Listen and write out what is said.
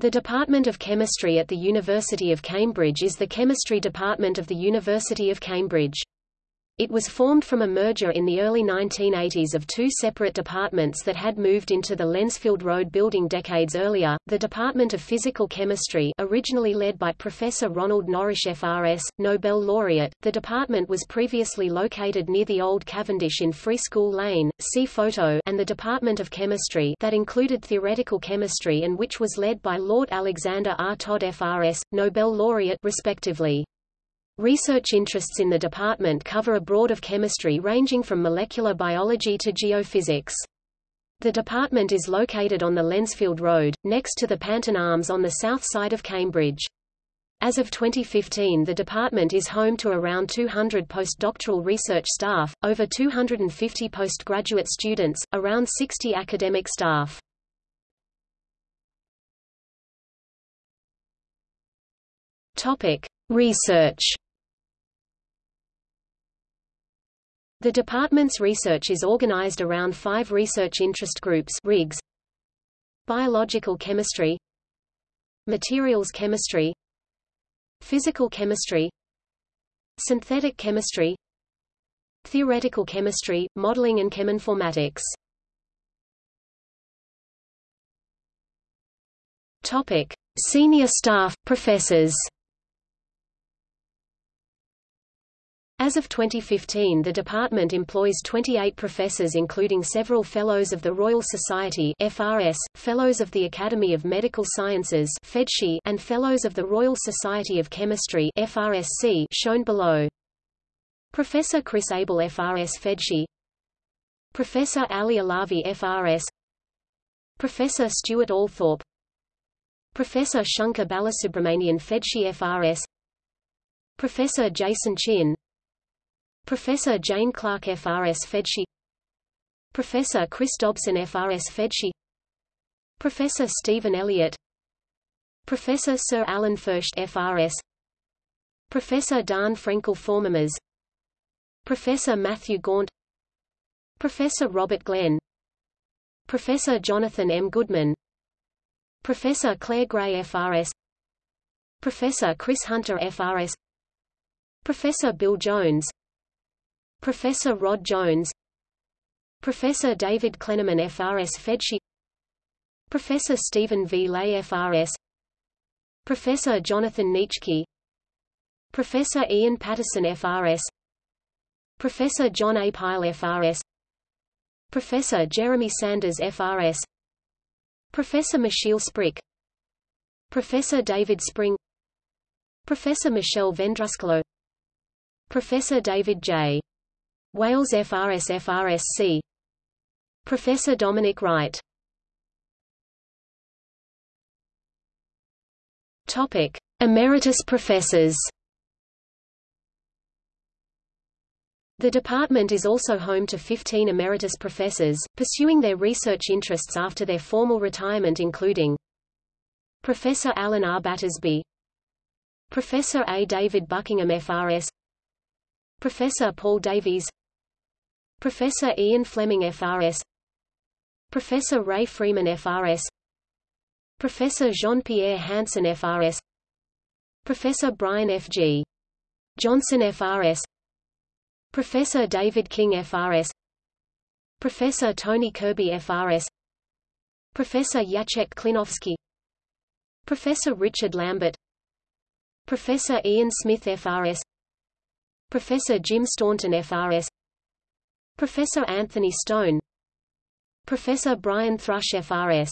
The Department of Chemistry at the University of Cambridge is the chemistry department of the University of Cambridge. It was formed from a merger in the early 1980s of two separate departments that had moved into the Lensfield Road building decades earlier. The Department of Physical Chemistry, originally led by Professor Ronald Norrish FRS, Nobel laureate, the department was previously located near the old Cavendish in Free School Lane, see photo, and the Department of Chemistry that included theoretical chemistry and which was led by Lord Alexander R. Todd FRS, Nobel laureate respectively. Research interests in the department cover a broad of chemistry ranging from molecular biology to geophysics. The department is located on the Lensfield Road, next to the Panton Arms on the south side of Cambridge. As of 2015 the department is home to around 200 postdoctoral research staff, over 250 postgraduate students, around 60 academic staff. Topic: Research The department's research is organized around five research interest groups RIGs, Biological chemistry Materials chemistry Physical chemistry Synthetic chemistry Theoretical chemistry, modeling and cheminformatics Topic. Senior staff, professors As of 2015 the department employs 28 professors including several Fellows of the Royal Society FRS, Fellows of the Academy of Medical Sciences and Fellows of the Royal Society of Chemistry FRSC shown below. Professor Chris Abell FRS FMedSci Professor Ali Alavi FRS Professor Stuart Althorpe. Professor Shankar Balasubramanian FMedSci FRS Professor Jason Chin Professor Jane Clarke FRS FMedSci Professor Chris Dobson FRS FMedSci Professor Stephen Elliott. Professor Sir Alan Fersht FRS Professor Dan Frenkel Formamers. Professor Matthew Gaunt. Professor Robert Glen. Professor Jonathan M. Goodman. Professor Clare Grey FRS Professor Chris Hunter FRS Professor Bill Jones Professor Rod Jones Professor David Klenerman FRS FMedSci Professor Steven V. Ley FRS Professor Jonathan Nitschke Professor Ian Paterson FRS Professor John A. Pyle FRS Professor Jeremy Sanders FRS Professor Michiel Sprik Professor David Spring Professor Michele Vendruscolo Professor David J. Wales FRS FRSC Professor Dominic Wright Topic: Emeritus professors. The department is also home to 15 emeritus professors, pursuing their research interests after their formal retirement including Professor Alan R. Battersby Professor A. David Buckingham FRS Professor Paul Davies Professor Ian Fleming FRS Professor Ray Freeman FRS Professor Jean-Pierre Hansen FRS Professor Brian F.G. Johnson FRS Professor David King FRS Professor Tony Kirby FRS Professor Jacek Klinowski. Professor Richard Lambert. Professor Ian Smith FRS Professor Jim Staunton FRS Professor Anthony Stone. Professor Brian Thrush FRS